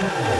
Yeah.